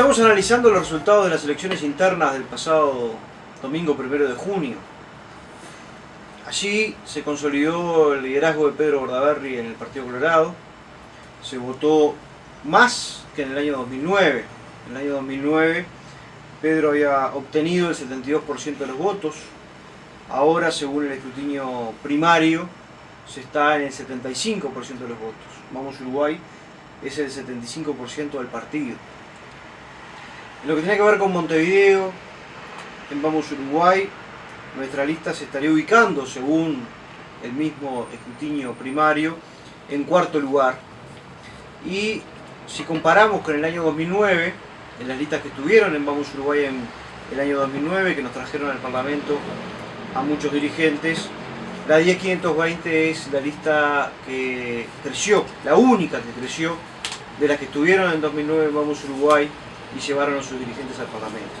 estamos analizando los resultados de las elecciones internas del pasado domingo primero de junio. Allí se consolidó el liderazgo de Pedro Bordaberry en el Partido Colorado. Se votó más que en el año 2009. En el año 2009 Pedro había obtenido el 72% de los votos. Ahora, según el escrutinio primario, se está en el 75% de los votos. Vamos Uruguay es el 75% del partido. Lo que tiene que ver con Montevideo, en Vamos Uruguay, nuestra lista se estaría ubicando, según el mismo escrutinio primario, en cuarto lugar. Y si comparamos con el año 2009, en las listas que estuvieron en Vamos Uruguay en el año 2009, que nos trajeron al Parlamento a muchos dirigentes, la 10520 es la lista que creció, la única que creció de las que estuvieron en 2009 en Vamos Uruguay y llevaron a sus dirigentes al Parlamento.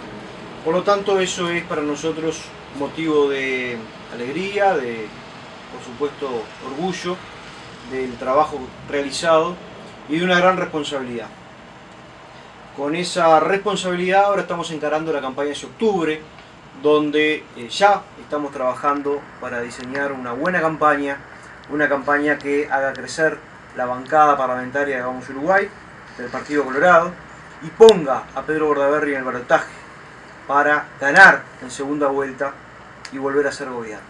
Por lo tanto, eso es para nosotros motivo de alegría, de, por supuesto, orgullo del trabajo realizado y de una gran responsabilidad. Con esa responsabilidad ahora estamos encarando la campaña de octubre, donde eh, ya estamos trabajando para diseñar una buena campaña, una campaña que haga crecer la bancada parlamentaria de Vamos Uruguay, del Partido Colorado, y ponga a Pedro Bordaberry en el balotaje para ganar en segunda vuelta y volver a ser gobierno.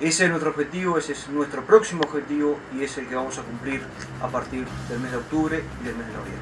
Ese es nuestro objetivo, ese es nuestro próximo objetivo y es el que vamos a cumplir a partir del mes de octubre y del mes de noviembre.